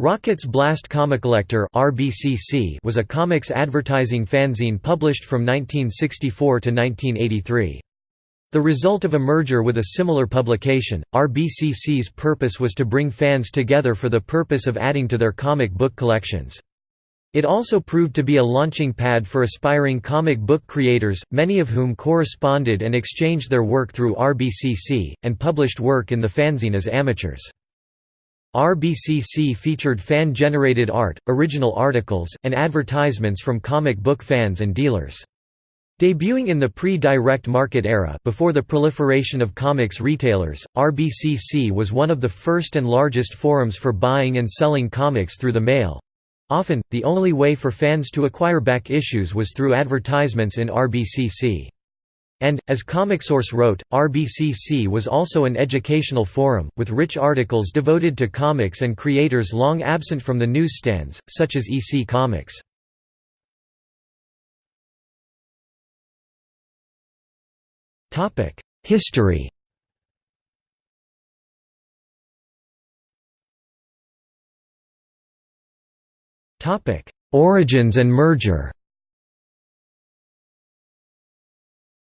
Rocket's Blast Comicollector (RBCC) was a comics advertising fanzine published from 1964 to 1983. The result of a merger with a similar publication, RBCC's purpose was to bring fans together for the purpose of adding to their comic book collections. It also proved to be a launching pad for aspiring comic book creators, many of whom corresponded and exchanged their work through RBCC, and published work in the fanzine as amateurs. RBCC featured fan-generated art, original articles, and advertisements from comic book fans and dealers. Debuting in the pre-direct market era before the proliferation of comics retailers, RBCC was one of the first and largest forums for buying and selling comics through the mail. Often, the only way for fans to acquire back issues was through advertisements in RBCC. And, as ComicSource wrote, RBCC was also an educational forum, with rich articles devoted to comics and creators long absent from the newsstands, such as EC Comics. History Origins and merger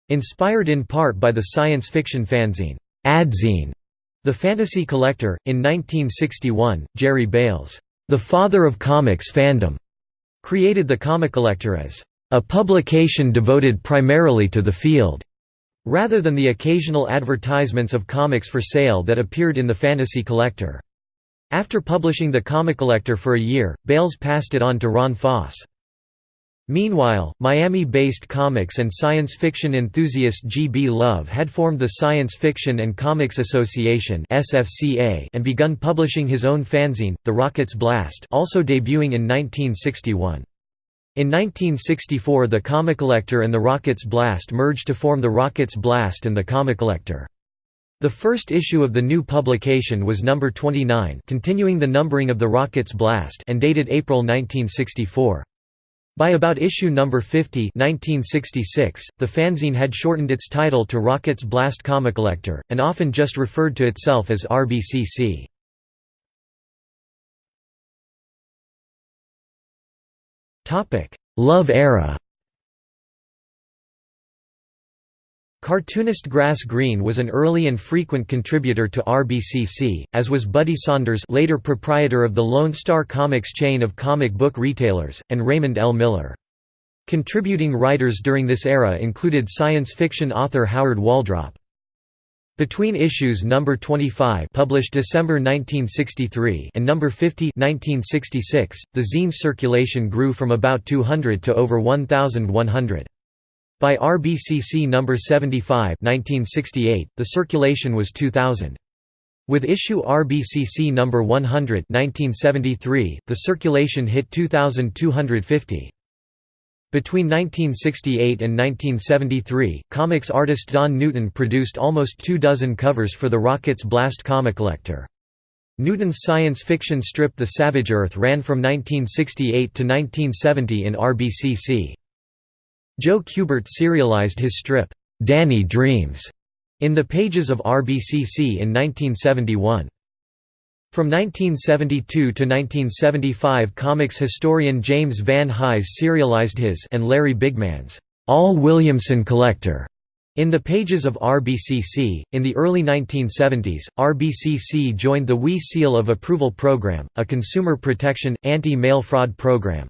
Inspired in part by the science fiction fanzine, Adzine, The Fantasy Collector, in 1961, Jerry Bails, the father of comics fandom, created the Comic Collector as a publication devoted primarily to the field, rather than the occasional advertisements of comics for sale that appeared in the Fantasy Collector. After publishing the Comic Collector for a year, Bails passed it on to Ron Foss. Meanwhile, Miami-based comics and science fiction enthusiast G. B. Love had formed the Science Fiction and Comics Association and begun publishing his own fanzine, The Rocket's Blast also debuting in 1961. In 1964 the Comicollector and The Rocket's Blast merged to form The Rocket's Blast and The Comicollector. The first issue of the new publication was number 29 continuing the numbering of The Rocket's Blast and dated April 1964. By about issue number 50 1966, the fanzine had shortened its title to Rocket's Blast Comicollector, and often just referred to itself as RBCC. Love era Cartoonist Grass Green was an early and frequent contributor to RBCC, as was Buddy Saunders later proprietor of the Lone Star Comics chain of comic book retailers, and Raymond L. Miller. Contributing writers during this era included science fiction author Howard Waldrop. Between issues number 25 published December 1963 and number 50 1966, the zine's circulation grew from about 200 to over 1,100. By RBCC number 75 1968, the circulation was 2000. With issue RBCC number 100 1973, the circulation hit 2250. Between 1968 and 1973, comics artist Don Newton produced almost two dozen covers for the Rocket's Blast Comicollector. Newton's science fiction strip The Savage Earth ran from 1968 to 1970 in RBCC. Joe Kubert serialized his strip, "'Danny Dreams' in the pages of RBCC in 1971. From 1972 to 1975 comics historian James Van Hise serialized his and Larry Bigman's All Williamson Collector in the pages of RBCC. In the early 1970s, RBCC joined the WE Seal of Approval program, a consumer protection, anti-mail fraud program.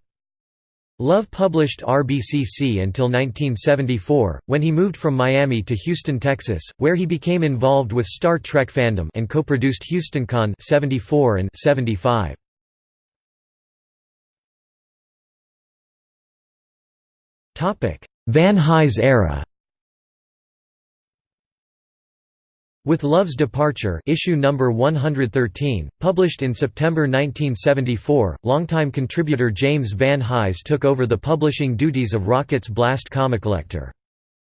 Love published RBCC until 1974, when he moved from Miami to Houston, Texas, where he became involved with Star Trek fandom and co-produced HoustonCon 74 and 75. Van Hise era With Love's Departure issue number 113, published in September 1974, longtime contributor James Van Hise took over the publishing duties of Rocket's Blast Comicollector.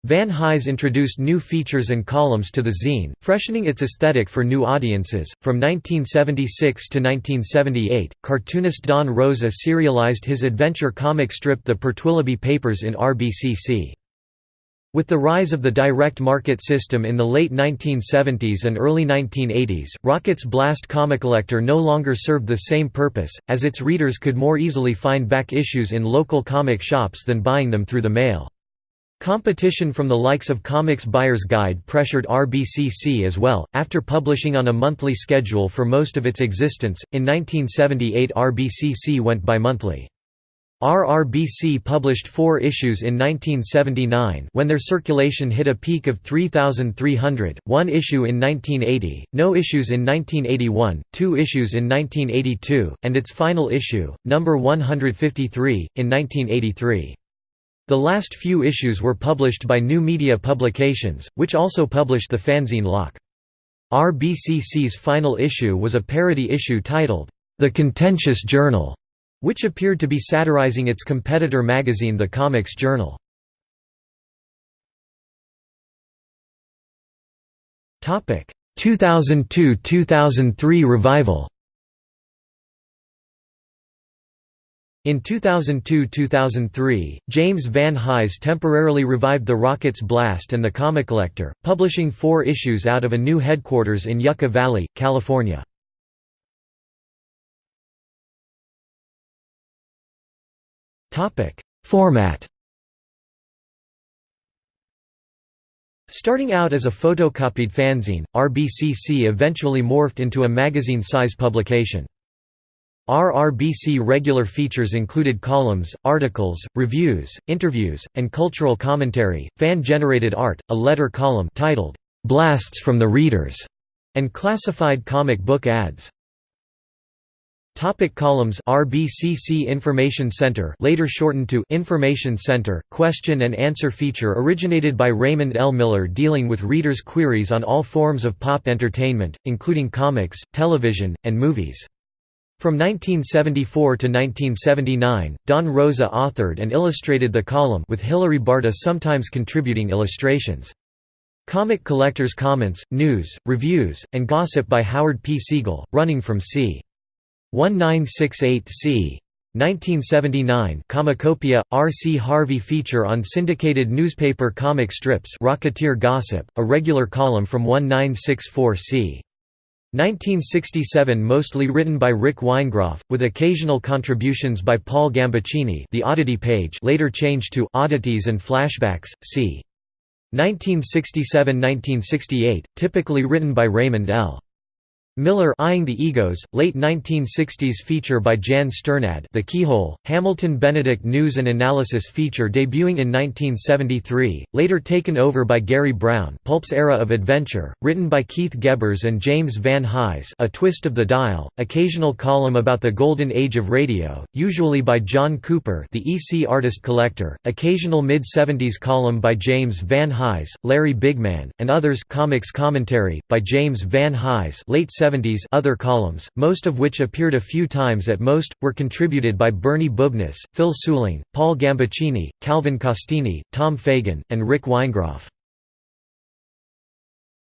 Van Hise introduced new features and columns to the zine, freshening its aesthetic for new audiences. From 1976 to 1978, cartoonist Don Rosa serialized his adventure comic strip The Pertwillaby Papers in RBCC. With the rise of the direct market system in the late 1970s and early 1980s, Rocket's Blast Comicollector no longer served the same purpose, as its readers could more easily find back issues in local comic shops than buying them through the mail. Competition from the likes of Comics Buyer's Guide pressured RBCC as well, after publishing on a monthly schedule for most of its existence. In 1978, RBCC went bi-monthly. RRBC published four issues in 1979 when their circulation hit a peak of 3,300, one issue in 1980, no issues in 1981, two issues in 1982, and its final issue, number 153, in 1983. The last few issues were published by New Media Publications, which also published the fanzine Lock. RBCC's final issue was a parody issue titled, The Contentious Journal which appeared to be satirizing its competitor magazine The Comics Journal. Topic 2002–2003 revival. In 2002–2003, James Van Hise temporarily revived the Rockets Blast and the Comic Collector, publishing four issues out of a new headquarters in Yucca Valley, California. Format Starting out as a photocopied fanzine, RBCC eventually morphed into a magazine-size publication. RRBC regular features included columns, articles, reviews, interviews, and cultural commentary, fan-generated art, a letter column titled, "'Blasts from the Readers' and classified comic book ads. Topic columns RBCC Information Center later shortened to Information Center question and answer feature originated by Raymond L. Miller dealing with readers' queries on all forms of pop entertainment, including comics, television, and movies. From 1974 to 1979, Don Rosa authored and illustrated the column with Hilary Barta sometimes contributing illustrations. Comic Collectors Comments, News, Reviews, and Gossip by Howard P. Siegel, running from c. 1968 c. 1979 Comicopia, R. C. Harvey feature on syndicated newspaper comic strips Rocketeer Gossip, a regular column from 1964 c. 1967 mostly written by Rick Weingroff, with occasional contributions by Paul Gambaccini the oddity page later changed to Oddities and Flashbacks, c. 1967–1968, typically written by Raymond L. Miller Eyeing the Egos, late 1960s feature by Jan Strnad The Keyhole, Hamilton Benedict news and analysis feature debuting in 1973, later taken over by Gary Brown Pulp's Era of Adventure, written by Keith Gebbers and James Van Hise A Twist of the Dial, occasional column about the Golden Age of Radio, usually by John Cooper the EC Artist Collector, occasional mid-70s column by James Van Hise, Larry Bigman, and others comics commentary, by James Van Hise late 70s other columns, most of which appeared a few times at most, were contributed by Bernie Bubnis, Phil Seuling, Paul Gambaccini, Calvin Castine, Tom Fagan, and Rick Weingroff.